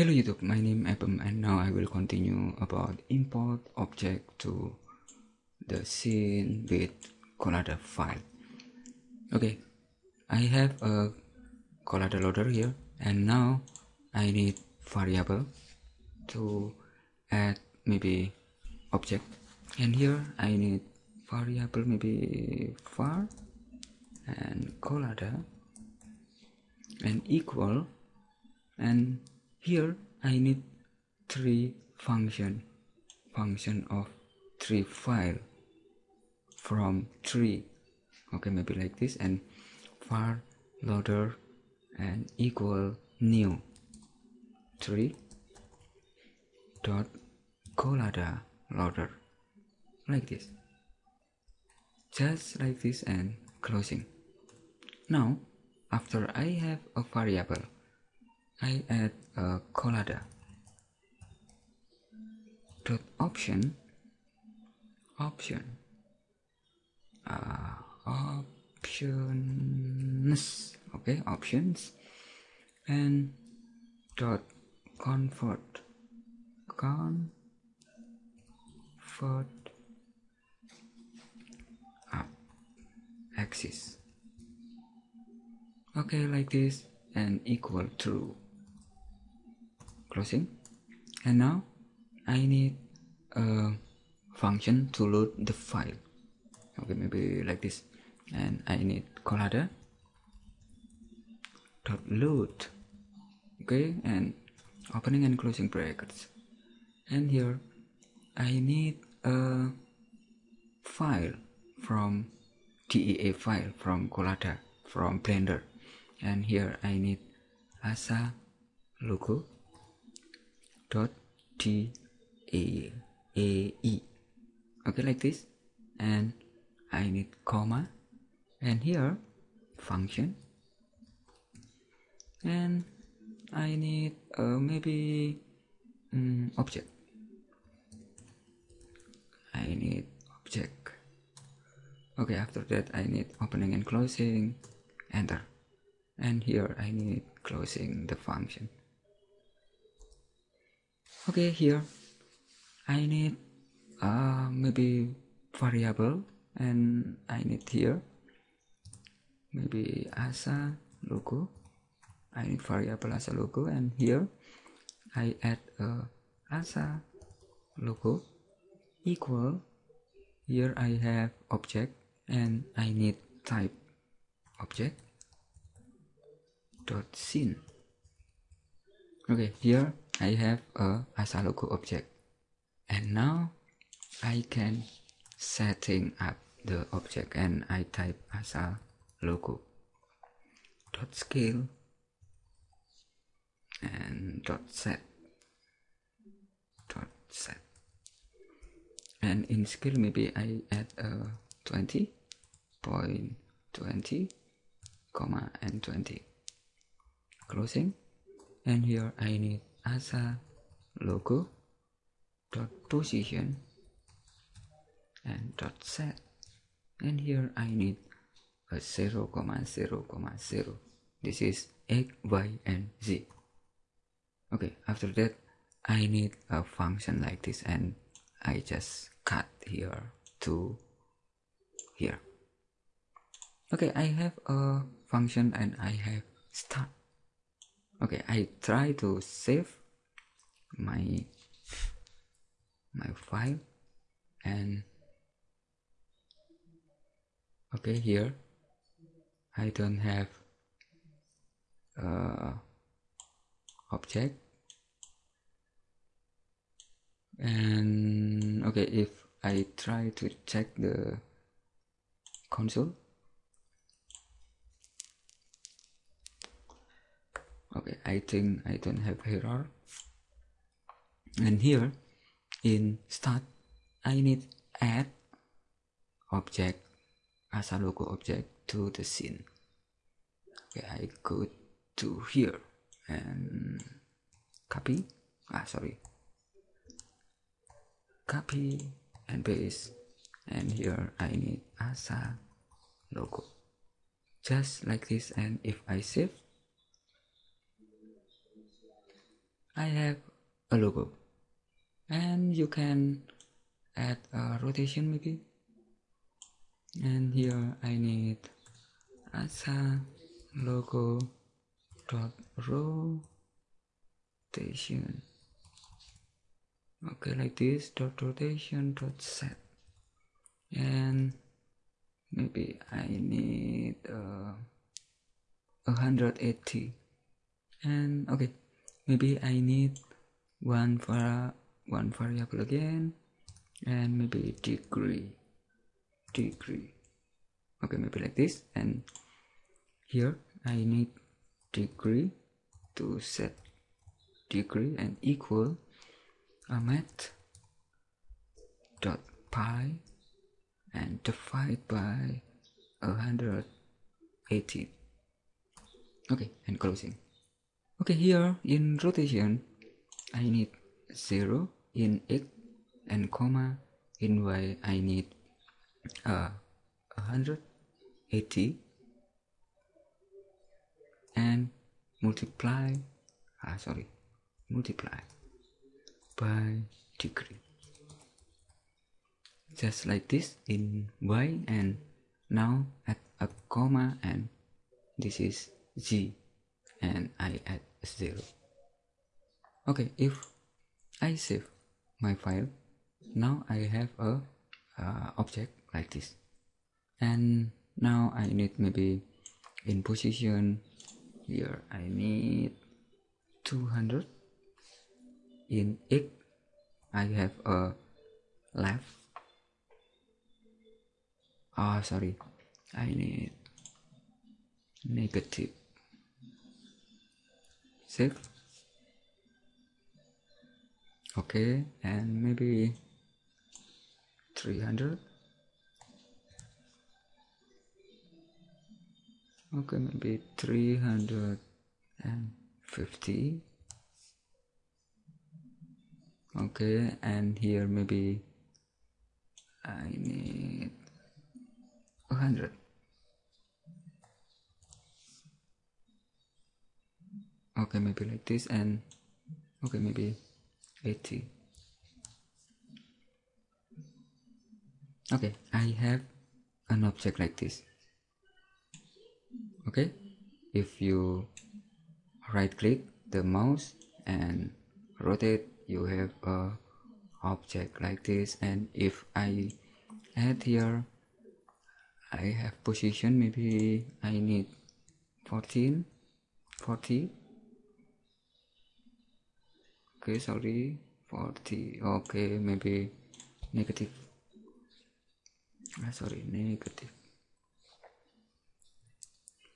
Hello YouTube, my name is Abem and now I will continue about import object to the scene with Collada file. Okay, I have a Collada loader here and now I need variable to add maybe object. And here I need variable maybe var and Collada and equal and here I need three function function of three file from three. Okay maybe like this and var loader and equal new. Three dot collada loader like this. Just like this and closing. Now after I have a variable I add a collada dot option option uh, options okay options and dot convert convert up axis. Okay like this and equal true closing. And now I need a function to load the file. Okay maybe like this. And I need collada dot load. Okay and opening and closing brackets. And here I need a file from DEA file from Collada from Blender. And here I need asa logo dot t a a e. Okay like this. And I need comma. And here function. And I need uh, maybe um, object. I need object. Okay after that I need opening and closing. Enter. And here I need closing the function okay here. I need uh, maybe variable and I need here. Maybe asa logo. I need variable asa logo and here I add a asa logo equal. Here I have object and I need type object dot scene. Okay here I have a asa logo object. And now I can setting up the object and I type asa logo dot scale and dot set. Dot set. And in scale maybe I add a 20 point 20 comma and 20 closing. And here I need asa. Logo. Dot position. And dot set. And here I need a 0 comma 0 comma 0 this is x y and z. Okay after that I need a function like this and I just cut here to here. Okay I have a function and I have start okay I try to save my my file and okay here I don't have uh, object. And okay if I try to check the console okay I think I don't have error and here in start I need add object as a logo object to the scene. Okay I go to here and copy. Ah sorry. Copy and paste. And here I need asa logo. Just like this and if I save I have a logo. And you can add a rotation maybe. And here I need asa logo dot rotation. Okay like this dot rotation dot set. And maybe I need uh, 180 and okay maybe I need one for one variable again and maybe degree degree. Okay maybe like this and here I need degree to set degree and equal a math dot pi and divide by 180 okay and closing okay here in rotation I need 0 in x and comma in y I need uh, 180 and multiply ah sorry multiply by degree. Just like this in y and now add a comma and this is z and I add 0 okay if I save my file now I have a uh, object like this. And now I need maybe in position here I need 200 in x I have a left. Oh sorry. I need negative save okay and maybe 300 okay maybe 350 okay and here maybe I need 100 okay maybe like this and okay maybe 80 okay I have an object like this. Okay if you right click the mouse and rotate you have a object like this. And if I add here I have position maybe I need 14 40 okay sorry 40 okay maybe negative. Ah, sorry negative.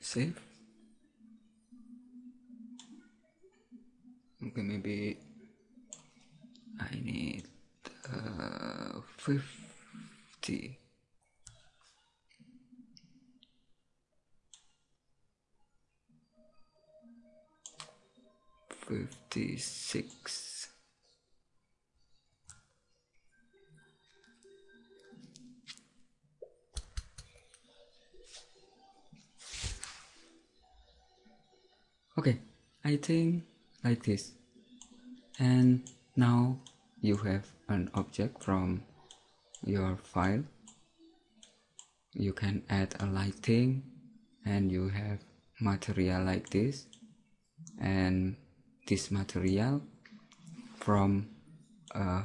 Save. Okay maybe I need uh, 50 56 okay I think like this. And now you have an object from your file. You can add a lighting and you have material like this. And this material from a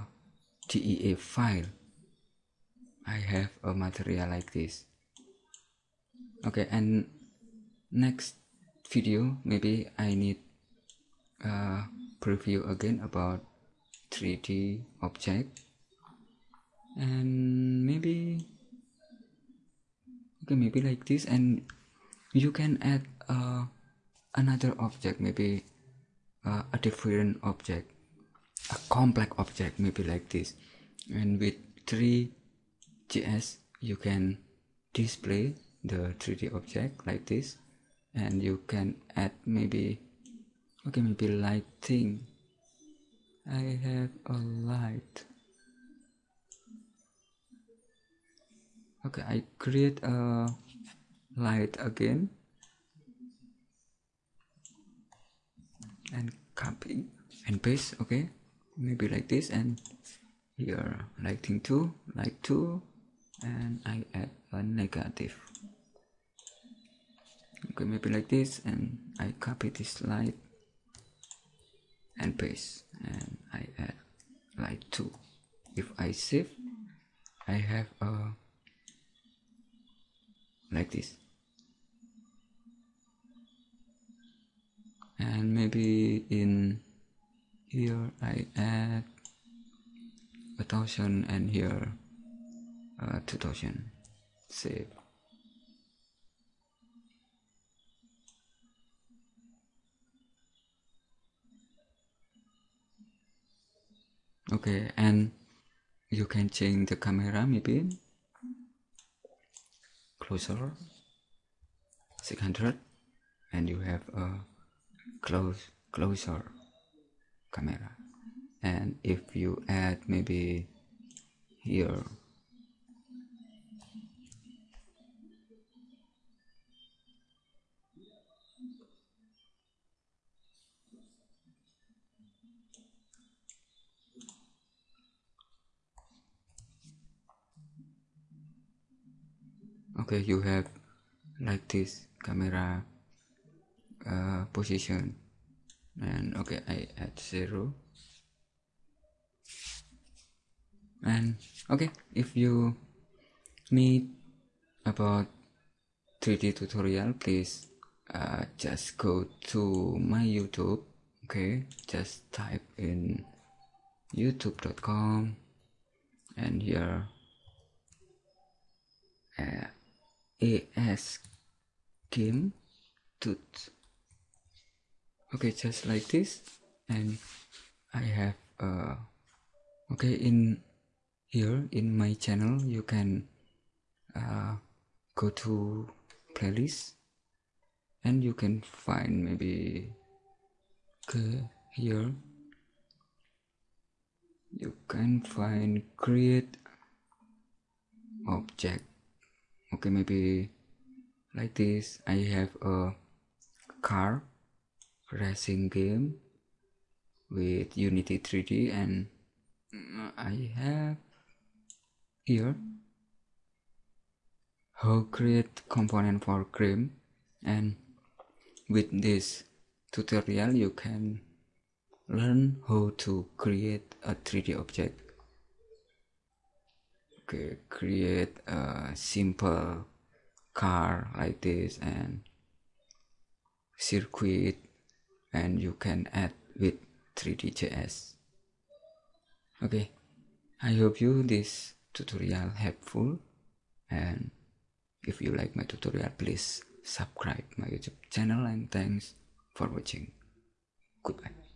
DEA file. I have a material like this. Okay and next video maybe I need a preview again about 3D object. And maybe okay maybe like this. And you can add uh, another object maybe uh, a different object a complex object maybe like this. And with three.js you can display the 3d object like this. And you can add maybe okay maybe lighting I have a light. Okay I create a light again and copy and paste okay? Maybe like this and here lighting 2 light 2 and I add a negative. Okay maybe like this and I copy this light and paste and I add light 2 if I save I have a like this and maybe in here I add a thousand and here uh, 2000 save. Okay and you can change the camera maybe. Closer. 600 and you have a close closer camera. And if you add maybe here okay you have like this camera uh, position. And okay I add zero. And okay if you need about 3d tutorial please uh, just go to my youtube okay? Just type in youtube.com and here uh, as game tooth okay just like this. And I have uh okay in here in my channel you can uh, go to playlist. And you can find maybe okay here. You can find create object. Okay maybe like this. I have a car racing game with Unity 3D and uh, I have here how create component for game and with this tutorial you can learn how to create a 3D object. Okay, create a simple car like this and circuit and you can add with 3d.js okay. I hope you this tutorial helpful. And if you like my tutorial please subscribe my youtube channel and thanks for watching. Goodbye